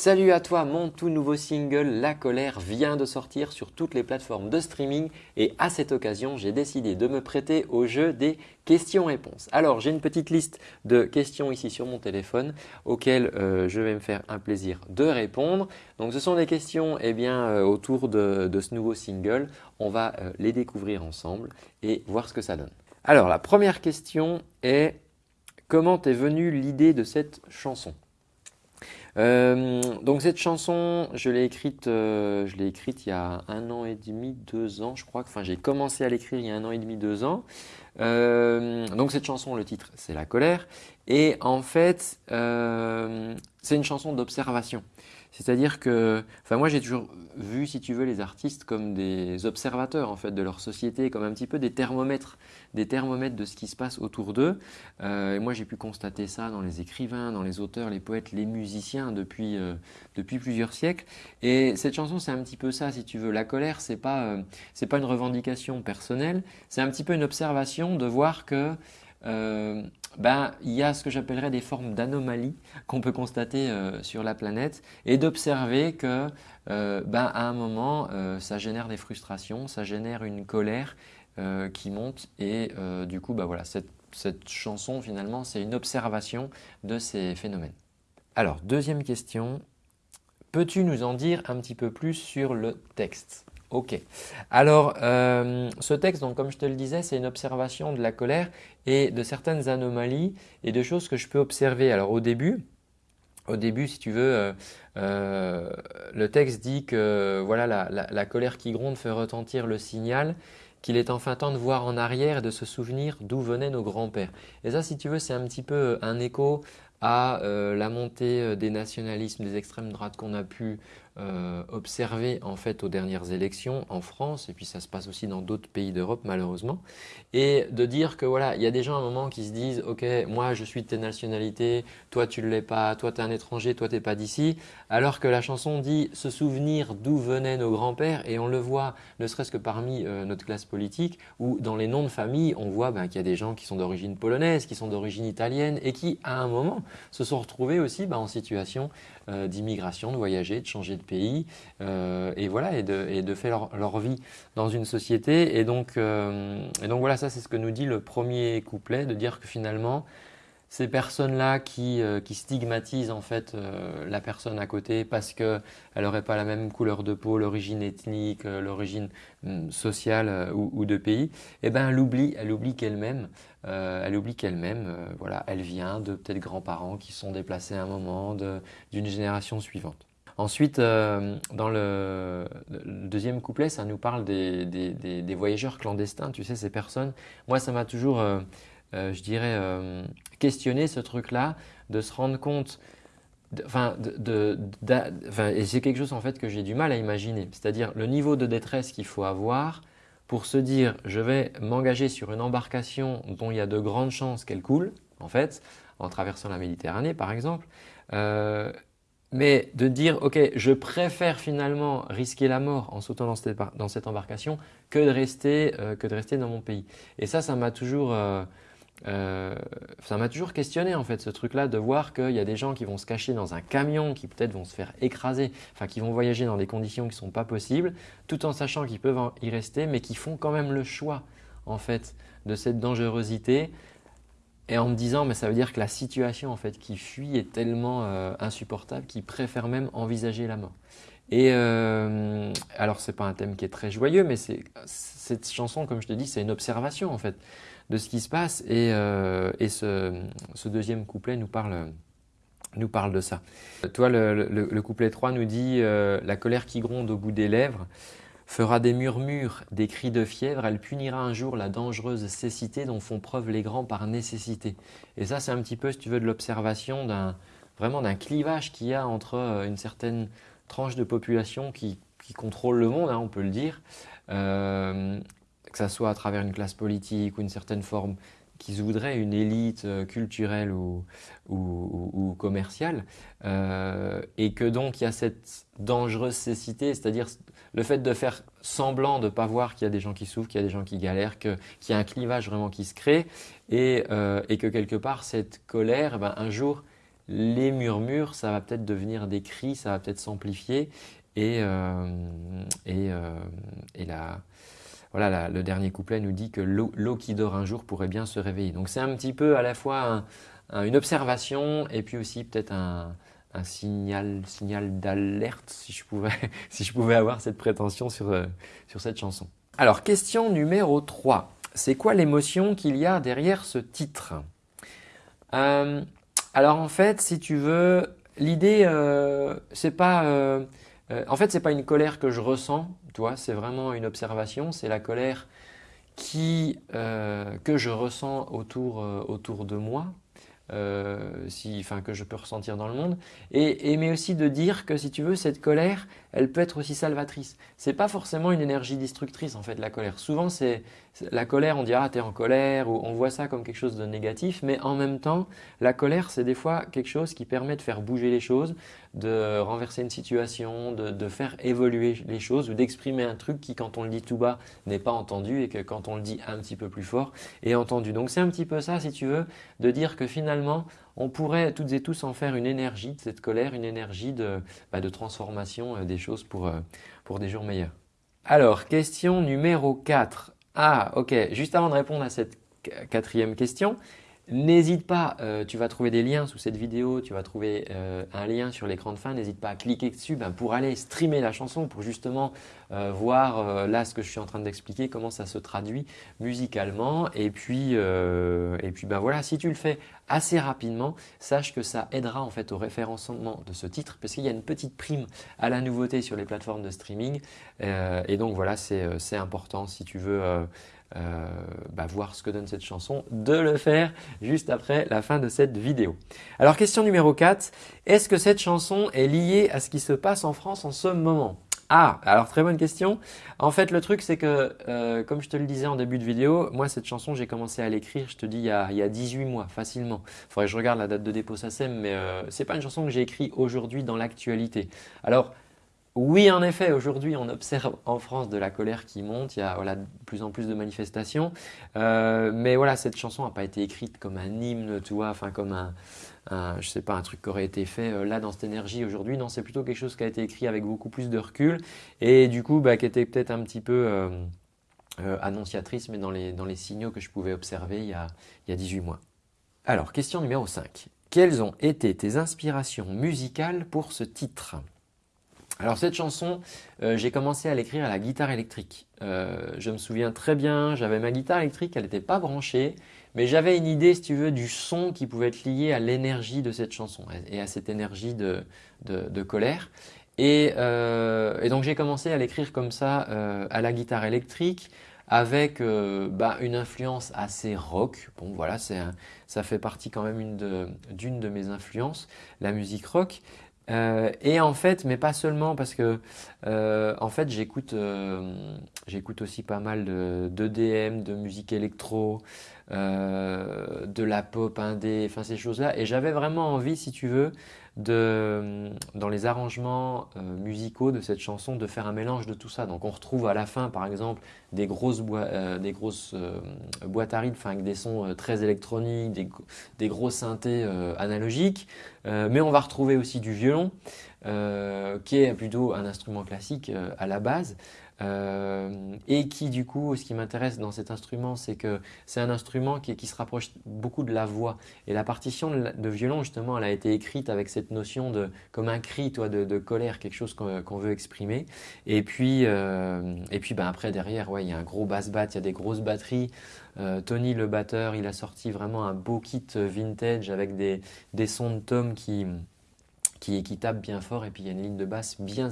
Salut à toi, mon tout nouveau single La colère vient de sortir sur toutes les plateformes de streaming et à cette occasion, j'ai décidé de me prêter au jeu des questions-réponses. Alors, j'ai une petite liste de questions ici sur mon téléphone auxquelles euh, je vais me faire un plaisir de répondre. Donc, ce sont des questions eh bien, euh, autour de, ce nouveau single. On va euh, les découvrir ensemble et voir ce que ça donne. Alors, la première question est comment t'es venue l'idée de cette chanson? Euh, donc cette chanson, je l'ai écrite, euh, écrite il y a un an et demi, deux ans, je crois. Enfin, j'ai commencé à l'écrire il y a un an et demi, deux ans. Euh, donc cette chanson, le titre, c'est La colère. Et en fait, c'est une chanson d'observation. C'est-à-dire que, enfin moi j'ai toujours vu, si tu veux, les artistes comme des observateurs en fait de leur société, comme un petit peu des thermomètres, des thermomètres de ce qui se passe autour d'eux. Euh, et moi j'ai pu constater ça dans les écrivains, dans les auteurs, les poètes, les musiciens depuis, euh, depuis plusieurs siècles. Et cette chanson c'est un petit peu ça, si tu veux. La colère c'est pas, euh, c'est pas une revendication personnelle, c'est un petit peu une observation de voir que euh, ben, il y a ce que j'appellerais des formes d'anomalies qu'on peut constater euh, sur la planète et d'observer que euh, ben, à un moment, ça génère des frustrations, ça génère une colère qui monte et du coup, ben, voilà, cette chanson finalement, c'est une observation de ces phénomènes. Alors, deuxième question, peux-tu nous en dire un petit peu plus sur le texte? Ok. Alors, euh, ce texte, donc, comme je te le disais, c'est une observation de la colère et de certaines anomalies et de choses que je peux observer. Alors, au début, au début, si tu veux, euh, euh, le texte dit que voilà, la, colère qui gronde fait retentir le signal qu'il est enfin temps de voir en arrière et de se souvenir d'où venaient nos grands-pères. Et ça, si tu veux, c'est un petit peu un écho à la montée des nationalismes, des extrêmes droites qu'on a pu euh, observé en fait aux dernières élections en France et puis ça se passe aussi dans d'autres pays d'Europe malheureusement. Et de dire que voilà il y a des gens à un moment qui se disent ok moi je suis de telle nationalité toi tu ne l'es pas toi tu es un étranger toi tu n'es pas d'ici alors que la chanson dit se souvenir d'où venaient nos grands-pères et on le voit ne serait-ce que parmi euh, notre classe politique ou dans les noms de famille on voit ben, qu'il y a des gens qui sont d'origine polonaise qui sont d'origine italienne et qui à un moment se sont retrouvés aussi ben, en situation euh, d'immigration de voyager de changer de pays euh, et voilà et de, faire leur, vie dans une société et donc, euh, et donc voilà ça c'est ce que nous dit le premier couplet de dire que finalement ces personnes-là qui, euh, stigmatisent en fait la personne à côté parce qu'elle n'aurait pas la même couleur de peau, l'origine ethnique, l'origine hum, sociale ou, de pays, eh ben elle oublie, elle oublie qu'elle-même, elle oublie qu'elle-même, voilà, elle vient de peut-être grands-parents qui sont déplacés à un moment d'une génération suivante. Ensuite, euh, dans le, deuxième couplet, ça nous parle des, voyageurs clandestins, tu sais, ces personnes. Moi, ça m'a toujours, euh, euh, je dirais, questionné ce truc-là, de se rendre compte, enfin, et c'est quelque chose en fait que j'ai du mal à imaginer, c'est-à-dire le niveau de détresse qu'il faut avoir pour se dire je vais m'engager sur une embarcation dont il y a de grandes chances qu'elle coule, en fait, en traversant la Méditerranée par exemple, mais de dire, ok, je préfère finalement risquer la mort en sautant dans cette, embarcation que de, rester, euh, que de rester dans mon pays. Et ça, ça m'a toujours, euh, euh, ça m'a toujours questionné en fait ce truc-là de voir qu'il y a des gens qui vont se cacher dans un camion, qui peut-être vont se faire écraser, enfin qui vont voyager dans des conditions qui ne sont pas possibles, tout en sachant qu'ils peuvent y rester, mais qui font quand même le choix en fait de cette dangerosité et en me disant mais ça veut dire que la situation en fait qui fuit est tellement euh, insupportable qu'ils préfèrent même envisager la mort. Et euh, alors c'est pas un thème qui est très joyeux mais cette chanson comme je te dis c'est une observation en fait de ce qui se passe et, euh, et ce, ce, deuxième couplet nous parle nous parle de ça. Toi le, le, le couplet 3 nous dit euh, la colère qui gronde au bout des lèvres fera des murmures, des cris de fièvre, elle punira un jour la dangereuse cécité dont font preuve les grands par nécessité. Et ça, c'est un petit peu, si tu veux, de l'observation d'un vraiment d'un clivage qu'il y a entre euh, une certaine tranche de population qui, contrôle le monde, hein, on peut le dire, euh, que ce soit à travers une classe politique ou une certaine forme qu'ils voudraient une élite euh, culturelle ou, ou, commerciale, euh, et que donc il y a cette dangereuse cécité, c'est-à-dire le fait de faire semblant de ne pas voir qu'il y a des gens qui souffrent, qu'il y a des gens qui galèrent, qu'il y a un clivage vraiment qui se crée, et, euh, et que quelque part cette colère, ben, un jour, les murmures, ça va peut-être devenir des cris, ça va peut-être s'amplifier et, et, et la, voilà, le dernier couplet nous dit que l'eau qui dort un jour pourrait bien se réveiller. Donc c'est un petit peu à la fois une observation et puis aussi peut-être un, signal, signal d'alerte si, je pouvais, si je pouvais avoir cette prétention sur, euh, sur cette chanson. Alors question numéro 3. C'est quoi l'émotion qu'il y a derrière ce titre? Euh, Alors en fait, si tu veux, l'idée, euh, c'est pas, euh, en fait, c'est pas une colère que je ressens c'est vraiment une observation, c'est la colère qui, euh, que je ressens autour, euh, autour de moi, si, que je peux ressentir dans le monde, et, mais aussi de dire que si tu veux, cette colère, elle peut être aussi salvatrice. C'est pas forcément une énergie destructrice en fait la colère. Souvent c'est la colère, on dit ah t'es en colère ou on voit ça comme quelque chose de négatif, mais en même temps la colère c'est des fois quelque chose qui permet de faire bouger les choses, de renverser une situation, de, faire évoluer les choses ou d'exprimer un truc qui quand on le dit tout bas n'est pas entendu et que quand on le dit un petit peu plus fort est entendu. Donc c'est un petit peu ça si tu veux, de dire que finalement on pourrait toutes et tous en faire une énergie de cette colère, une énergie de, bah, transformation euh, des choses pour, euh, pour des jours meilleurs. Alors, question numéro 4. Ah, ok, juste avant de répondre à cette quatrième question, N'hésite pas, euh, tu vas trouver des liens sous cette vidéo, tu vas trouver euh, un lien sur l'écran de fin, n'hésite pas à cliquer dessus ben, pour aller streamer la chanson, pour justement euh, voir là ce que je suis en train d'expliquer, comment ça se traduit musicalement. Et puis, et puis ben voilà, si tu le fais assez rapidement, sache que ça aidera en fait au référencement de ce titre parce qu'il y a une petite prime à la nouveauté sur les plateformes de streaming. et donc voilà, c'est important si tu veux euh, bah, voir ce que donne cette chanson, de le faire juste après la fin de cette vidéo. Alors question numéro 4, est-ce que cette chanson est liée à ce qui se passe en France en ce moment? Ah, alors très bonne question. En fait, le truc, c'est que, euh, comme je te le disais en début de vidéo, moi, cette chanson, j'ai commencé à l'écrire, je te dis, il y, a, il y a 18 mois, facilement. Il faudrait que je regarde la date de dépôt SACEM, mais euh, c'est pas une chanson que j'ai écrite aujourd'hui dans l'actualité. Alors, oui, en effet, aujourd'hui, on observe en France de la colère qui monte. Il y a de plus en plus de manifestations. Euh, mais voilà, cette chanson n'a pas été écrite comme un hymne, tu vois, enfin comme un, je sais pas, un truc qui aurait été fait euh, là dans cette énergie aujourd'hui. Non, c'est plutôt quelque chose qui a été écrit avec beaucoup plus de recul et du coup, bah, qui était peut-être un petit peu euh, annonciatrice, mais dans les, dans les signaux que je pouvais observer il y a, il y a 18 mois. Alors, question numéro 5. Quelles ont été tes inspirations musicales pour ce titre? Alors cette chanson, euh, j'ai commencé à l'écrire à la guitare électrique. Euh, je me souviens très bien, j'avais ma guitare électrique, elle n'était pas branchée, mais j'avais une idée, si tu veux, du son qui pouvait être lié à l'énergie de cette chanson et à cette énergie de, colère. Euh, et, donc j'ai commencé à l'écrire comme ça à la guitare électrique avec bah, une influence assez rock. Bon voilà, ça fait partie quand même d'une de mes influences, la musique rock. Euh, et en fait, mais pas seulement parce que euh, en fait j'écoute euh, j'écoute aussi pas mal de, de musique électro, de la pop indé, enfin ces choses-là. Et j'avais vraiment envie, si tu veux, de, dans les arrangements euh, musicaux de cette chanson de faire un mélange de tout ça. Donc on retrouve à la fin par exemple des grosses, euh, grosses euh, boîtes à rythme avec des sons très électroniques, des, des gros synthés analogiques, mais on va retrouver aussi du violon qui est plutôt un instrument classique à la base. Euh, et qui du coup, ce qui m'intéresse dans cet instrument, c'est que c'est un instrument qui, se rapproche beaucoup de la voix. Et la partition de, violon, justement, elle a été écrite avec cette notion de comme un cri, toi, de, colère, quelque chose qu'on veut exprimer. Et puis, euh, et puis ben, après, derrière, ouais, il y a un gros bass bat, il y a des grosses batteries. Euh, Tony, le batteur, il a sorti vraiment un beau kit vintage avec des, sons de tom qui qui, qui tape bien fort et puis il y a une ligne de basse bien,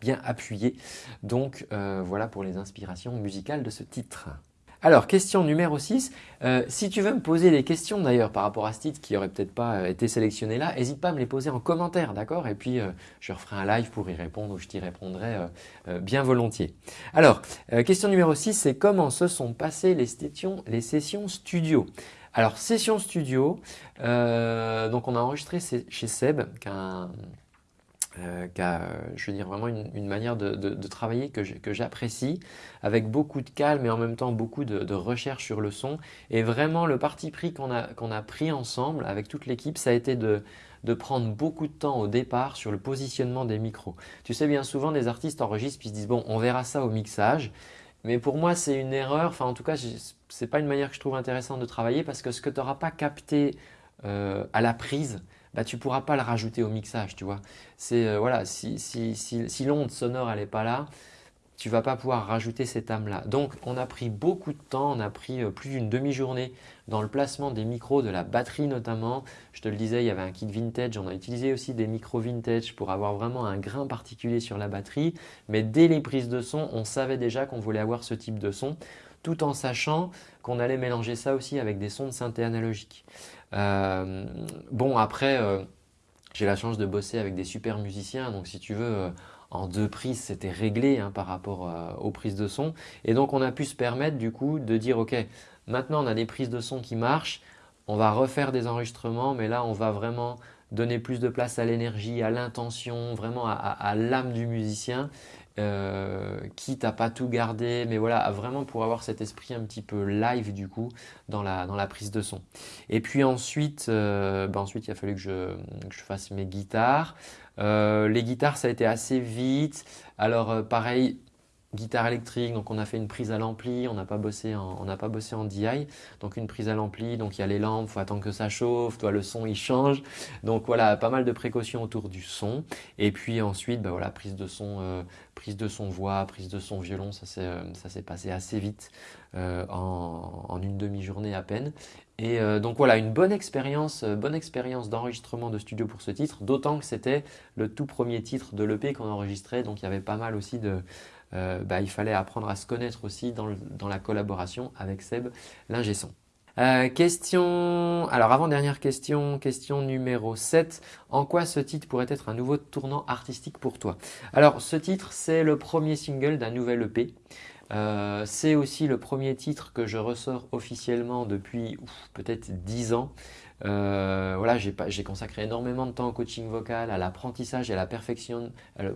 bien appuyée. Donc euh, voilà pour les inspirations musicales de ce titre. Alors, question numéro 6. Euh, si tu veux me poser des questions d'ailleurs par rapport à ce titre qui n'aurait peut-être pas euh, été sélectionné là, n'hésite pas à me les poser en commentaire, d'accord? Et puis, je referai un live pour y répondre ou je t'y répondrai bien volontiers. Alors, question numéro 6, c'est comment se sont passées les les sessions studio? Alors, session studio, euh, donc on a enregistré chez Seb, qui est euh, a, je veux dire, vraiment une, manière de, travailler que j'apprécie, avec beaucoup de calme et en même temps beaucoup de, recherche sur le son. Et vraiment, le parti pris qu'on a, a pris ensemble avec toute l'équipe, ça a été de, de prendre beaucoup de temps au départ sur le positionnement des micros. Tu sais, bien souvent, des artistes enregistrent puis se disent « bon, on verra ça au mixage ». Mais pour moi, c'est une erreur. Enfin, en tout cas, ce n'est pas une manière que je trouve intéressante de travailler parce que ce que tu n'auras pas capté euh, à la prise, bah, tu ne pourras pas le rajouter au mixage, tu vois. C'est euh, voilà, si, si, l'onde sonore n'est pas là, tu ne vas pas pouvoir rajouter cette âme-là. Donc, on a pris beaucoup de temps, on a pris euh, plus d'une demi-journée dans le placement des micros, de la batterie notamment. Je te le disais, il y avait un kit vintage, on a utilisé aussi des micros vintage pour avoir vraiment un grain particulier sur la batterie. Mais dès les prises de son, on savait déjà qu'on voulait avoir ce type de son tout en sachant qu'on allait mélanger ça aussi avec des sons de synthé analogique. Euh, bon, après, euh, j'ai la chance de bosser avec des super musiciens, donc si tu veux, euh, en deux prises, c'était réglé hein, par rapport aux prises de son. Et donc, on a pu se permettre du coup de dire, ok, maintenant on a des prises de son qui marchent, on va refaire des enregistrements, mais là, on va vraiment donner plus de place à l'énergie, à l'intention, vraiment à l'âme du musicien euh, quitte à pas tout garder, mais voilà, vraiment pour avoir cet esprit un petit peu live du coup dans la, dans la prise de son. Et puis ensuite, euh, bah ensuite il a fallu que je, que je fasse mes guitares. Euh, les guitares, ça a été assez vite. Alors pareil, guitare électrique, donc on a fait une prise à l'ampli, on n'a pas bossé en, pas bossé en DI, donc une prise à l'ampli, donc il y a les lampes, faut attendre que ça chauffe, toi le son il change, donc voilà pas mal de précautions autour du son, et puis ensuite bah voilà prise de son, euh, prise de son voix, prise de son violon, ça s'est euh, ça s'est passé assez vite euh, en, en, une demi-journée à peine, et donc voilà une bonne expérience, bonne expérience d'enregistrement de studio pour ce titre, d'autant que c'était le tout premier titre de l'EP qu'on enregistrait, donc il y avait pas mal aussi de euh, bah, il fallait apprendre à se connaître aussi dans, la collaboration avec Seb, l'ingé. Euh, question, alors avant-dernière question, question numéro 7. En quoi ce titre pourrait être un nouveau tournant artistique pour toi? Alors ce titre, c'est le premier single d'un nouvel EP. Euh, c'est aussi le premier titre que je ressors officiellement depuis peut-être 10 ans. Euh, voilà, j'ai consacré énormément de temps au coaching vocal, à l'apprentissage et à la perfection,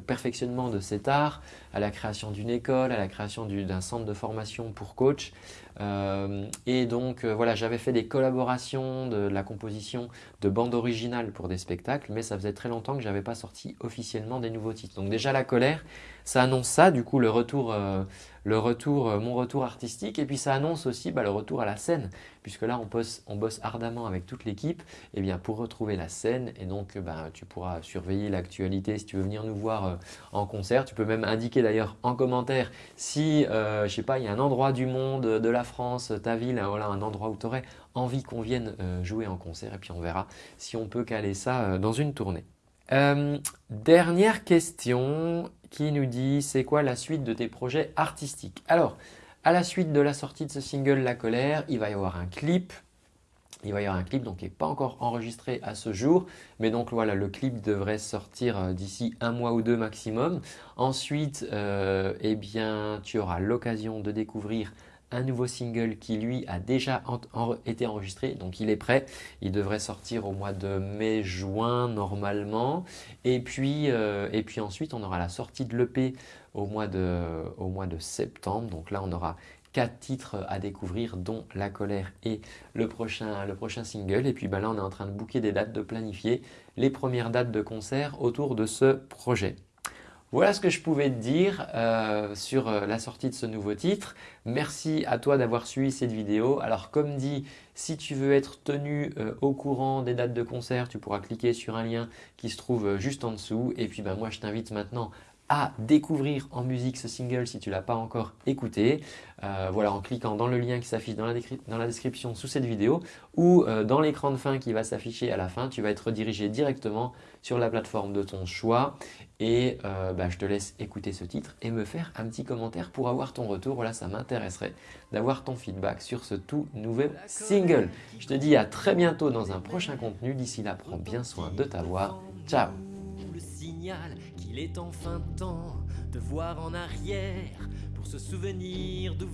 perfectionnement de cet art, à la création d'une école, à la création d'un centre de formation pour coach. Euh, et donc euh, voilà, j'avais fait des collaborations, de, la composition de bandes originales pour des spectacles, mais ça faisait très longtemps que je n'avais pas sorti officiellement des nouveaux titres. Donc déjà la colère, ça annonce ça, du coup le retour, le retour mon retour artistique, et puis ça annonce aussi bah, le retour à la scène, puisque là on bosse, ardemment avec toute l'équipe, bien pour retrouver la scène, et donc bah, tu pourras surveiller l'actualité. Si tu veux venir nous voir en concert. Tu peux même indiquer d'ailleurs en commentaire si, je sais pas, il y a un endroit du monde, de la France, ta ville, voilà, un endroit où tu aurais envie qu'on vienne euh, jouer en concert. Et puis on verra si on peut caler ça euh, dans une tournée. Euh, dernière question qui nous dit c'est quoi la suite de tes projets artistiques? Alors, à la suite de la sortie de ce single La Colère, il va y avoir un clip il va y avoir un clip donc, qui n'est pas encore enregistré à ce jour. Mais donc voilà, le clip devrait sortir d'ici un mois ou deux maximum. Ensuite, eh bien, tu auras l'occasion de découvrir un nouveau single qui lui a déjà été enregistré, donc il est prêt. Il devrait sortir au mois de mai-juin normalement. Et puis, euh, et puis ensuite, on aura la sortie de l'EP au, mois de, septembre. Donc là, on aura quatre titres à découvrir, dont La Colère et le prochain, le prochain single. Et puis ben là, on est en train de booker des dates, de planifier les premières dates de concert autour de ce projet. Voilà ce que je pouvais te dire euh, sur euh, la sortie de ce nouveau titre. Merci à toi d'avoir suivi cette vidéo. Alors comme dit, si tu veux être tenu euh, au courant des dates de concert, tu pourras cliquer sur un lien qui se trouve juste en dessous. Et puis ben, moi je t'invite maintenant à découvrir en musique ce single si tu ne l'as pas encore écouté. Voilà, en cliquant dans le lien qui s'affiche dans, la description sous cette vidéo ou dans l'écran de fin qui va s'afficher à la fin, tu vas être redirigé directement sur la plateforme de ton choix et euh, bah, je te laisse écouter ce titre et me faire un petit commentaire pour avoir ton retour. Voilà, ça m'intéresserait d'avoir ton feedback sur ce tout nouvel single. Je te dis à très bientôt dans un prochain contenu. D'ici là, prends bien soin de ta voix. Ciao qu'il est enfin temps de voir en arrière pour se souvenir d'où.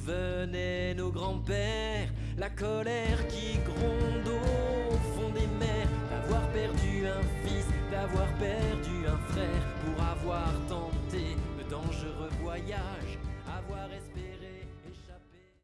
La colère qui gronde au fond des mers d'avoir perdu un fils, d'avoir perdu un frère pour avoir tenté le dangereux voyage, avoir espéré.